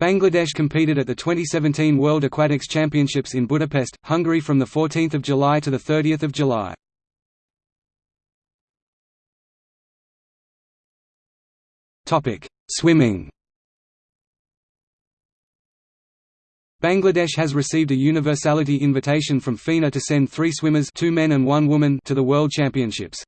Bangladesh competed at the 2017 World Aquatics Championships in Budapest, Hungary from 14 July to 30 July. Swimming Bangladesh has received a universality invitation from FINA to send three swimmers two men and one woman to the World Championships.